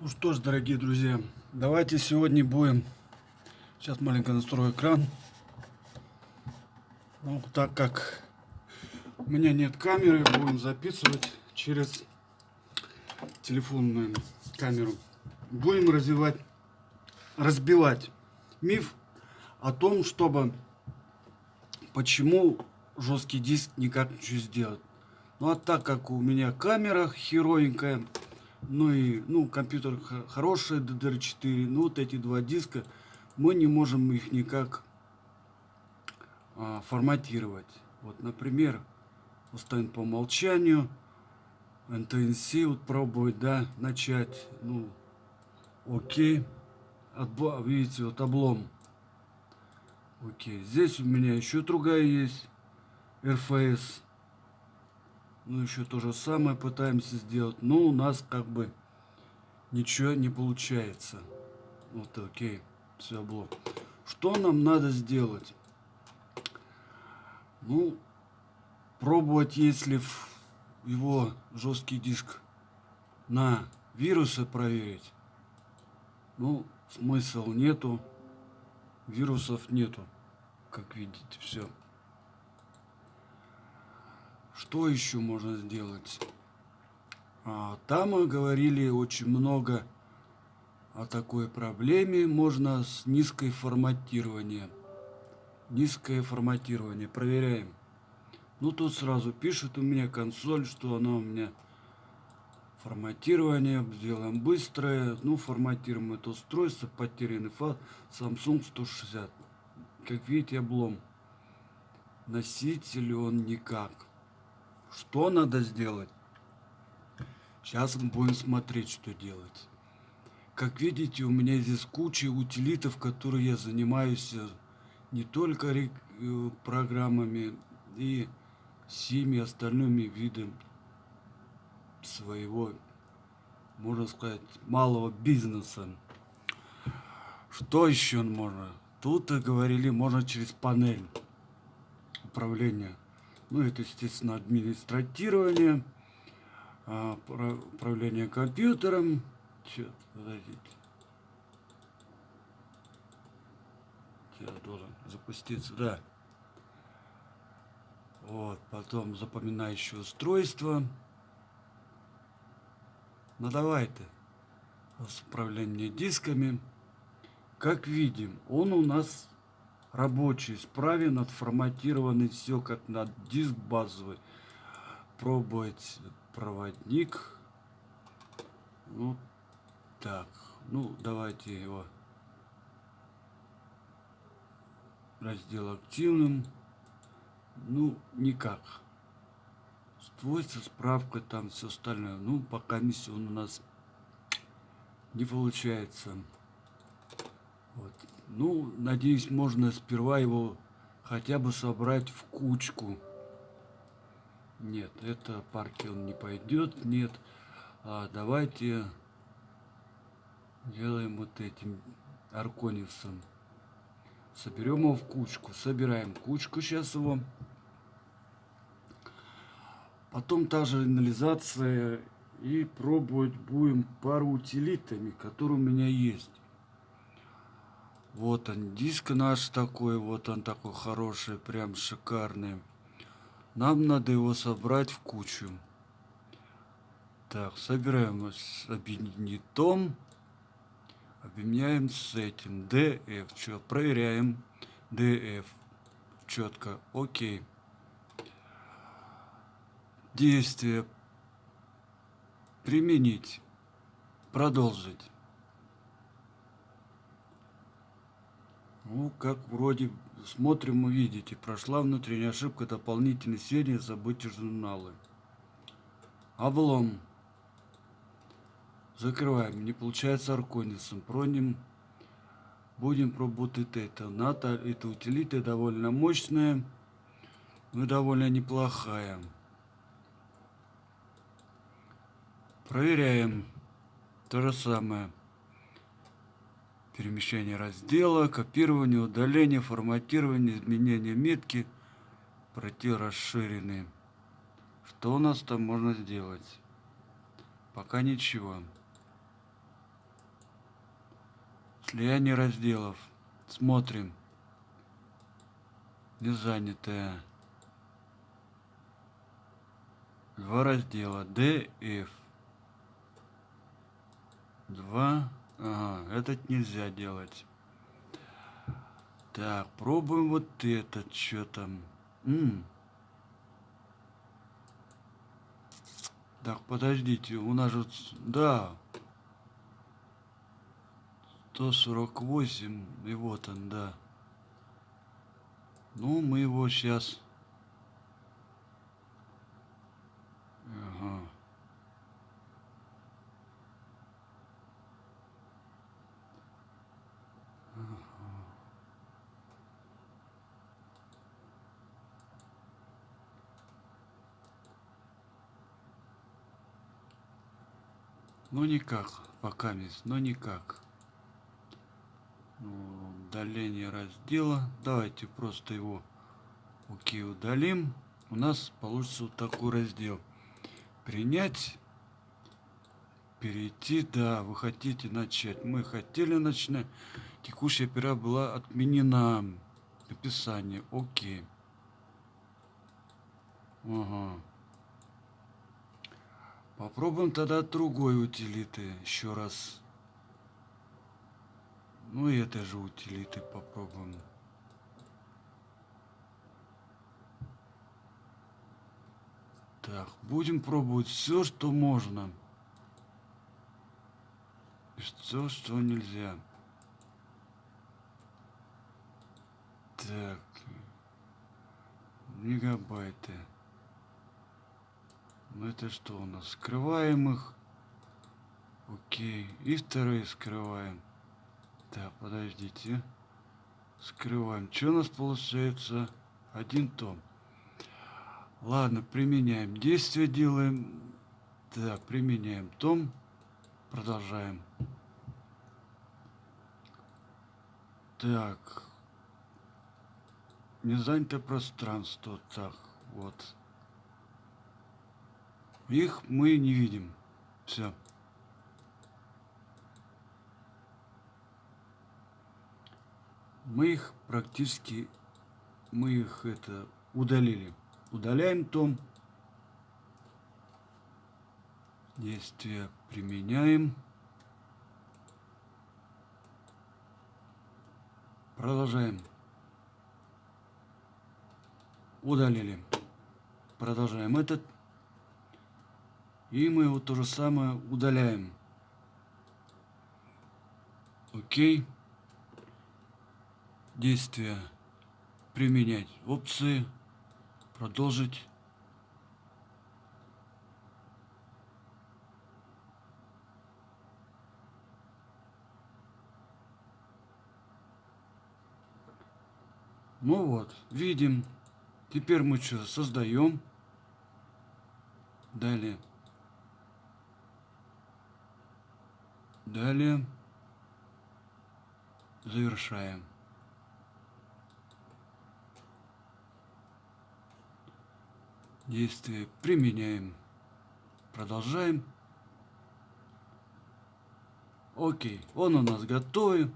Ну что ж, дорогие друзья, давайте сегодня будем... Сейчас маленько настрою экран. Ну, так как у меня нет камеры, будем записывать через телефонную камеру. Будем развивать, разбивать миф о том, чтобы почему жесткий диск никак ничего сделать. Ну а так как у меня камера херовенькая, ну и ну, компьютер хороший, DDR4, ну вот эти два диска, мы не можем их никак а, форматировать. Вот, например, установим по умолчанию, NTNC вот пробовать, да, начать, ну, окей, Отбо, видите, вот облом. Окей, здесь у меня еще другая есть, RFS. Ну, еще то же самое пытаемся сделать. Но у нас как бы ничего не получается. Вот, окей. Все, блок. Что нам надо сделать? Ну, пробовать, если его жесткий диск на вирусы проверить. Ну, смысл нету. Вирусов нету. Как видите, все. Что еще можно сделать? А, там мы говорили очень много о такой проблеме. Можно с низкой форматирование. Низкое форматирование. Проверяем. Ну, тут сразу пишет у меня консоль, что она у меня форматирование. Сделаем быстрое. Ну, форматируем это устройство. Потерянный файл. Samsung 160. Как видите, облом. Носитель он никак. Что надо сделать? Сейчас мы будем смотреть, что делать. Как видите, у меня здесь куча утилитов, которые я занимаюсь э, не только э, программами и всеми остальными видами своего, можно сказать, малого бизнеса. Что еще можно? Тут говорили, можно через панель управления ну, это, естественно, администратирование, а, управление компьютером. Че, подождите. Я должен запуститься, да. Вот, потом запоминающее устройство. Ну давай-то. Управление дисками. Как видим, он у нас рабочий, справен, отформатированный, все как на диск базовый. Пробовать проводник. Ну, так, ну, давайте его раздел активным. Ну, никак. Свойства, справка, там все остальное. Ну, пока миссия у нас не получается. Вот. Ну, надеюсь, можно сперва его хотя бы собрать в кучку. Нет, это парки он не пойдет. Нет. А давайте делаем вот этим аркониусом. Соберем его в кучку. Собираем кучку сейчас его. Потом та же анализация. И пробовать будем пару утилитами, которые у меня есть. Вот он, диск наш такой, вот он такой хороший, прям шикарный. Нам надо его собрать в кучу. Так, собираем с объединитом. Объединяем с этим. DF. Что, проверяем. DF. Четко. Окей. Действие. Применить. Продолжить. Ну, как вроде смотрим, увидите. Прошла внутренняя ошибка, дополнительные сведения, забудьте журналы. Облом. Закрываем. Не получается арконисом. Проним. Будем пробовать это. НАТО, эта утилита довольно мощная. Но довольно неплохая. Проверяем. То же самое перемещение раздела, копирование, удаление, форматирование, изменение метки, пройти расширенный. Что у нас там можно сделать? Пока ничего. Слияние разделов. Смотрим. Не занятое. Два раздела. D, F. Два. Ага, этот нельзя делать. Так, пробуем вот этот, что там. М -м. Так, подождите, у нас же... Да. 148, и вот он, да. Ну, мы его сейчас... Ага. Ну никак, пока мисс, но никак. Ну, удаление раздела. Давайте просто его окей удалим. У нас получится вот такой раздел. Принять. Перейти. Да, вы хотите начать. Мы хотели начать. Текущая пера была отменена. Описание. Окей. Ага. Попробуем тогда другой утилиты еще раз. Ну и этой же утилиты попробуем. Так, будем пробовать все, что можно. И все, что нельзя. Так. Мегабайты. Ну это что у нас? Скрываем их. Окей. И вторые скрываем. Так, подождите. Скрываем. Что у нас получается? Один том. Ладно, применяем. Действие делаем. Так, применяем том. Продолжаем. Так. Не занято пространство. Так, вот. Их мы не видим. Все. Мы их практически, мы их это удалили. Удаляем том. Действие применяем. Продолжаем. Удалили. Продолжаем этот и мы его то же самое удаляем. Окей. Действие. Применять опции. Продолжить. Ну вот, видим. Теперь мы что, создаем. Далее. Далее завершаем. Действие применяем. Продолжаем. Окей, он у нас готов.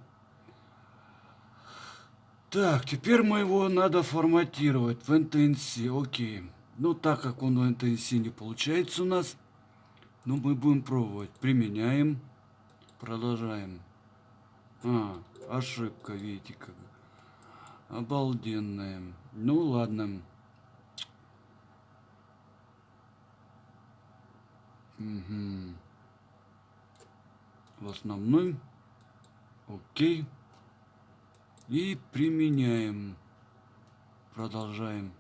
Так, теперь мы его надо форматировать в NTNC. Окей. Ну, так как он в NTNC не получается у нас, ну, мы будем пробовать. Применяем. Продолжаем. А, ошибка, видите, как. Обалденная. Ну, ладно. Угу. В основном. Окей. И применяем. Продолжаем.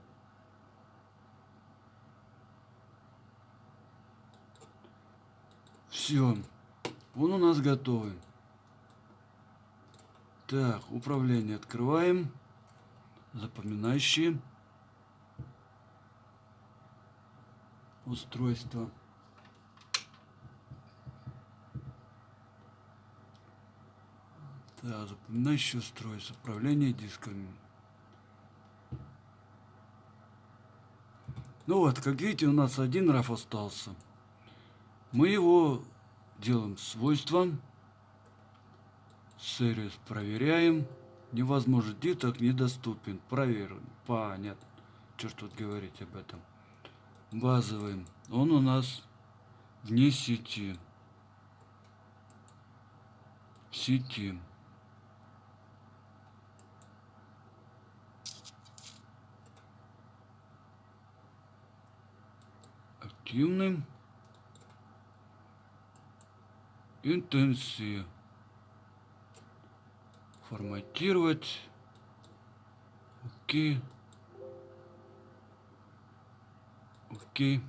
Все. Он у нас готовый. Так, управление открываем. Запоминающие. Устройство. Так, запоминающее устройство. Управление дисками. Ну вот, как видите, у нас один раф остался. Мы его делаем свойства. Сервис проверяем. Невозможно, диток недоступен. Проверим. Понятно. Что ж тут говорить об этом. Базовый. Он у нас вне сети. Сети. Активным. Интенсив форматировать. Окей. Окей.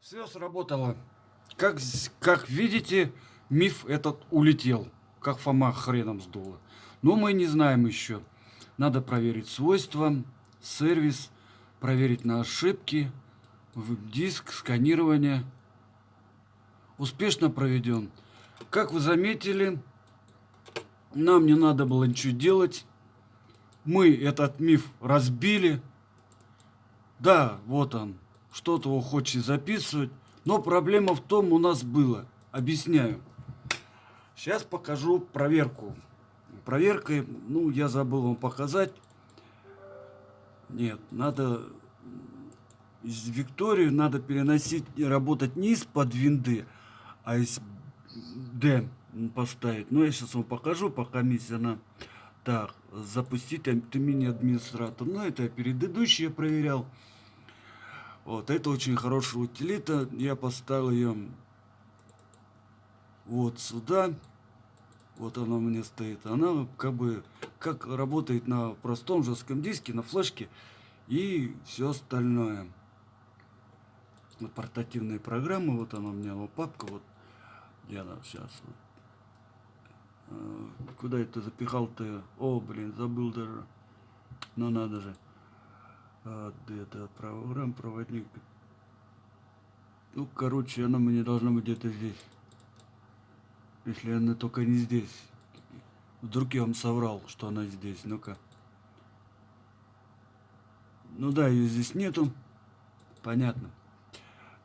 Все сработало. Как, как видите, миф этот улетел. Как Фома хреном сдуло. Но мы не знаем еще. Надо проверить свойства, сервис, проверить на ошибки, диск, сканирование. Успешно проведен. Как вы заметили, нам не надо было ничего делать. Мы этот миф разбили. Да, вот он. Что-то он хочет записывать. Но проблема в том у нас было. Объясняю. Сейчас покажу проверку. Проверкой, ну, я забыл вам показать. Нет, надо Викторию надо переносить, работать не из-под винды, а из D поставить. Но я сейчас вам покажу, пока миссия она... Так, запустить мини-администратор. Ну, это я предыдущий проверял. Вот, это очень хорошая утилита. Я поставил ее вот сюда. Вот она у меня стоит. Она как бы как работает на простом жестком диске, на флешке и все остальное. Вот портативные программы. Вот она у меня, вот папка. Вот где она сейчас? Вот. А, куда это запихал-то? О, блин, забыл даже. Ну надо же. А, это программ, проводник. Ну, короче, она мне должна быть где-то здесь. Если она только не здесь. Вдруг я вам соврал, что она здесь. Ну-ка. Ну да, ее здесь нету. Понятно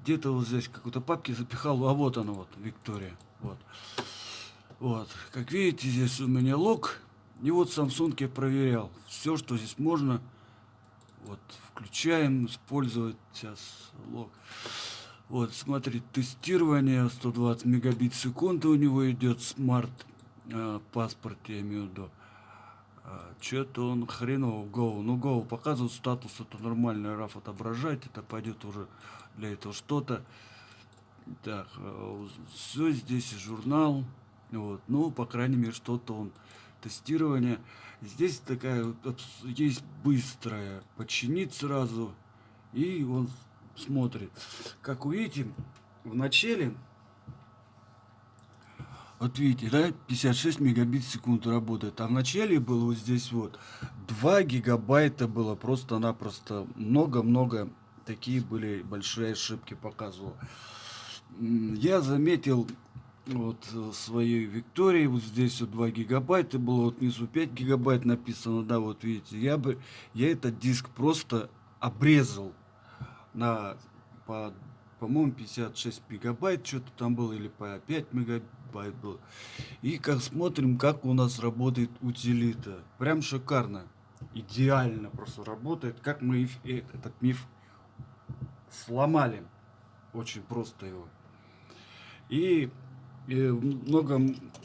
где-то вот здесь какой-то папки запихал, а вот она вот, Виктория. Вот. Вот. Как видите, здесь у меня лог. И вот Samsung я проверял. Все, что здесь можно. Вот, включаем, использовать сейчас лог. Вот, смотрите, тестирование 120 мегабит в секунду у него идет, смарт э, паспорт, я имею в виду. А, Что-то он хреново Go. Ну, Go показывает статус, это нормально, RAF отображать, это пойдет уже для этого что-то. Так, э, все здесь журнал. Вот, ну, по крайней мере, что-то он тестирование. Здесь такая есть быстрая, починить сразу, и он смотрит. Как увидите, в начале вот видите, да, 56 мегабит в секунду работает. А в начале было вот здесь вот 2 гигабайта было просто-напросто много-много такие были большие ошибки показывал. Я заметил вот своей Виктории, вот здесь вот 2 гигабайта было, вот внизу 5 гигабайт написано, да, вот видите, я бы, я этот диск просто обрезал на, по, по-моему, 56 мегабайт, что-то там было, или по 5 мегабайт был. И как смотрим, как у нас работает утилита. Прям шикарно. Идеально просто работает. Как мы э, этот миф сломали. Очень просто его. И, и много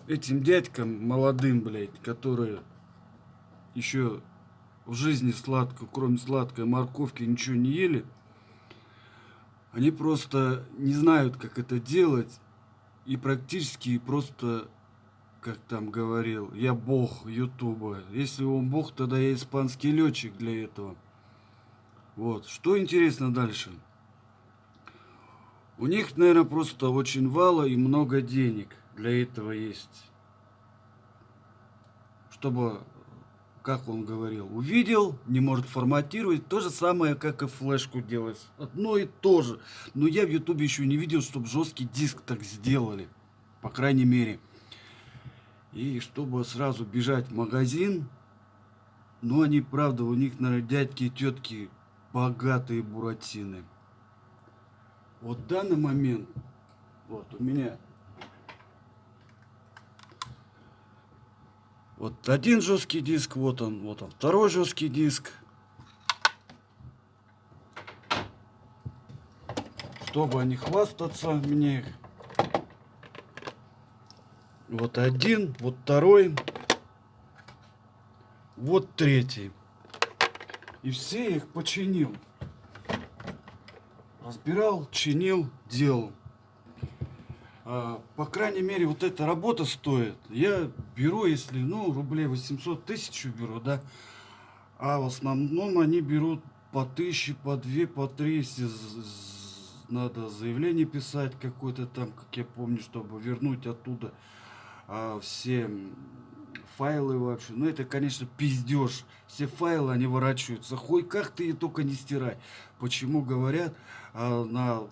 этим дядькам молодым, блядь, которые еще в жизни сладко, кроме сладкой морковки, ничего не ели, они просто не знают, как это делать и практически просто, как там говорил, я бог Ютуба. Если он бог, тогда я испанский летчик для этого. Вот. Что интересно дальше? У них, наверное, просто очень вало и много денег для этого есть. Чтобы как он говорил, увидел, не может форматировать. То же самое, как и флешку делать. Одно и то же. Но я в ютубе еще не видел, чтобы жесткий диск так сделали. По крайней мере. И чтобы сразу бежать в магазин. Ну, они, правда, у них, наверное, дядьки и тетки богатые буратины. Вот в данный момент, вот у меня Вот один жесткий диск, вот он, вот он, второй жесткий диск. Чтобы не хвастаться мне. Вот один, вот второй, вот третий. И все их починил. Разбирал, чинил, делал. А, по крайней мере, вот эта работа стоит. Я беру, если, ну, рублей 800 тысяч беру, да. А в основном они берут по тысяче, по две, по три, если надо заявление писать какое-то там, как я помню, чтобы вернуть оттуда а, все файлы вообще. Ну, это, конечно, пиздеж. Все файлы, они ворачиваются. Хоть как ты и только не стирай. Почему говорят а, на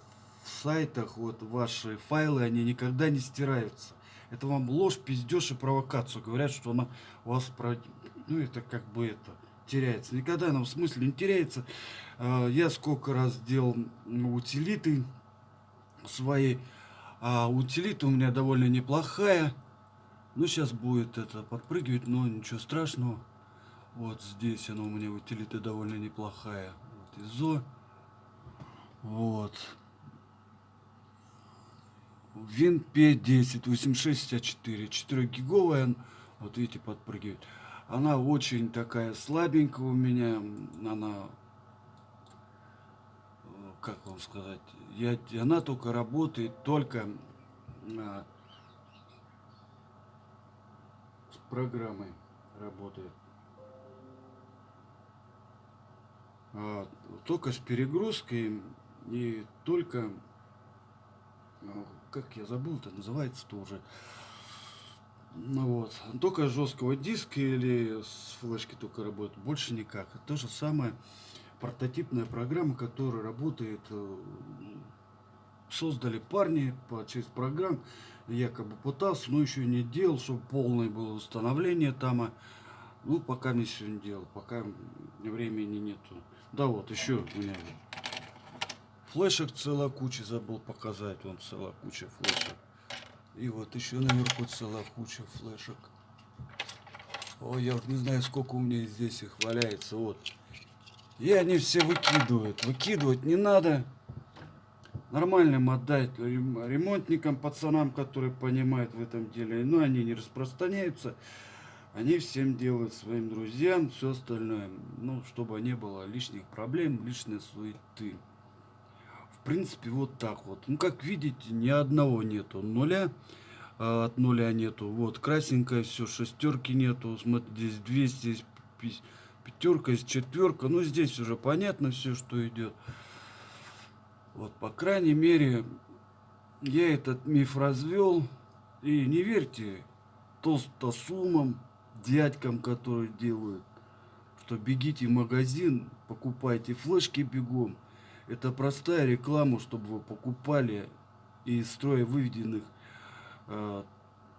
сайтах вот ваши файлы, они никогда не стираются. Это вам ложь, пиздеж и провокацию. Говорят, что она у вас, ну, это как бы это, теряется. Никогда она в смысле не теряется. А, я сколько раз делал утилиты свои. А утилита у меня довольно неплохая. Ну, сейчас будет это подпрыгивать, но ничего страшного. Вот здесь она у меня утилита довольно неплохая. Вот ИЗО. Вот. Вин P10 8664. 4 гиговая. Вот видите, подпрыгивает. Она очень такая слабенькая у меня. Она, как вам сказать, я, она только работает только а, с программой работает. А, только с перегрузкой и только как я забыл, это называется тоже. Ну вот, только жесткого диска или с флешки только работает, больше никак. То же самое прототипная программа, которая работает, э, создали парни по через программ, якобы пытался, но еще не делал, чтобы полное было установление там. А, ну, пока не сегодня делал, пока времени нету. Да вот, еще у меня Флешек целая куча, забыл показать. Вон целая куча флешек. И вот еще наверху целая куча флешек. Ой, я вот не знаю, сколько у меня здесь их валяется. Вот. И они все выкидывают. Выкидывать не надо. Нормальным отдать ремонтникам, пацанам, которые понимают в этом деле. Но они не распространяются. Они всем делают своим друзьям, все остальное. Ну, чтобы не было лишних проблем, лишней суеты принципе, вот так вот. Ну, как видите, ни одного нету. Нуля а, от нуля нету. Вот, красненькое все, шестерки нету. Смотрите, здесь 200, здесь пятерка, здесь четверка. Ну, здесь уже понятно все, что идет. Вот, по крайней мере, я этот миф развел. И не верьте толстосумам, дядькам, которые делают, что бегите в магазин, покупайте флешки бегом. Это простая реклама, чтобы вы покупали из строя выведенных а,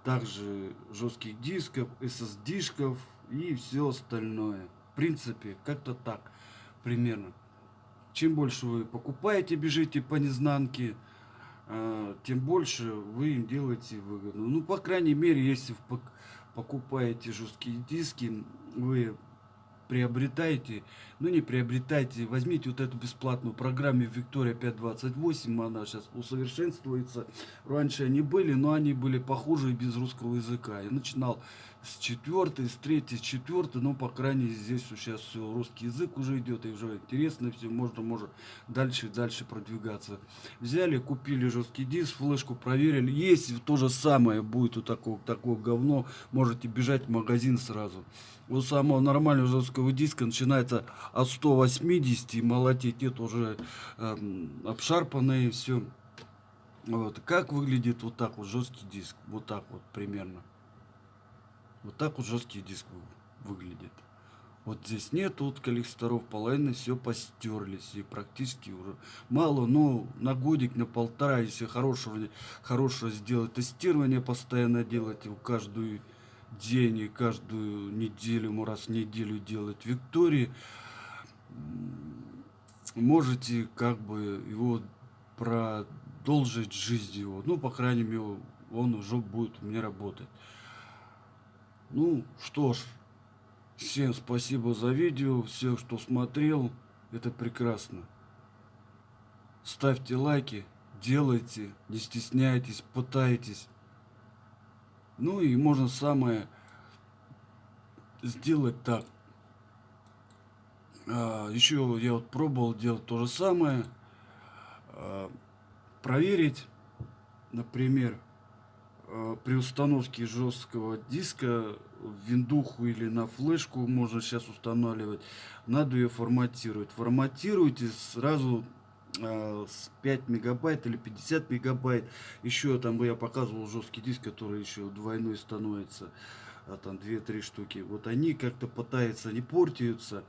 также жестких дисков, SSD-шков и все остальное. В принципе, как-то так примерно. Чем больше вы покупаете, бежите по незнанке, а, тем больше вы им делаете выгоду. Ну, по крайней мере, если покупаете жесткие диски, вы приобретайте, ну не приобретайте, возьмите вот эту бесплатную программу Виктория 528, она сейчас усовершенствуется. Раньше они были, но они были похожи без русского языка. Я начинал с четвертой, с третьей, с четвертой, но по крайней мере здесь сейчас все русский язык уже идет, и уже интересно все, можно, можно дальше и дальше продвигаться. Взяли, купили жесткий диск, флешку проверили, если то же самое будет у такого, такого говно, можете бежать в магазин сразу. У самого нормального жесткого диска начинается от 180 и молотить, это уже э, обшарпанное все. Вот. Как выглядит вот так вот жесткий диск? Вот так вот примерно. Вот так вот жесткий диск выглядит. Вот здесь нет вот коллекторов, половина все постерлись и практически уже мало, но на годик, на полтора, если хорошего, хорошего сделать тестирование, постоянно делать его каждую день и каждую неделю, раз в неделю делать Виктории, можете как бы его продолжить жизнь его. Ну, по крайней мере, он уже будет у меня работать. Ну, что ж, всем спасибо за видео, всех, кто смотрел, это прекрасно. Ставьте лайки, делайте, не стесняйтесь, пытайтесь. Ну и можно самое сделать так. А, еще я вот пробовал делать то же самое. А, проверить, например, а, при установке жесткого диска в виндуху или на флешку можно сейчас устанавливать, надо ее форматировать. Форматируйте сразу 5 мегабайт или 50 мегабайт. Еще там я показывал жесткий диск, который еще двойной становится, а там 2-3 штуки. Вот они как-то пытаются, не портятся.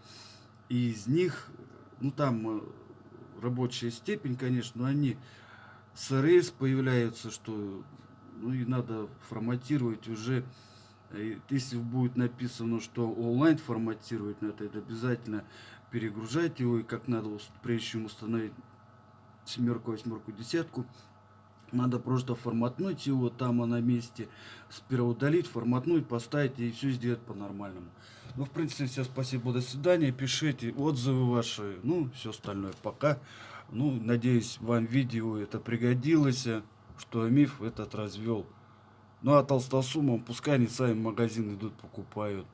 И из них, ну там э, рабочая степень, конечно, но они с РС появляются, что ну и надо форматировать уже если будет написано, что онлайн форматировать надо, это обязательно перегружать его и как надо, прежде чем установить семерку, восьмерку, десятку, надо просто форматнуть его там на месте, сперва удалить, форматнуть, поставить и все сделать по-нормальному. Ну, в принципе, все, спасибо, до свидания, пишите отзывы ваши, ну, все остальное, пока. Ну, надеюсь, вам видео это пригодилось, что миф этот развел. Ну а толстосумам пускай они сами в магазин идут, покупают.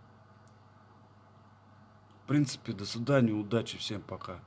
В принципе, до свидания, удачи, всем пока.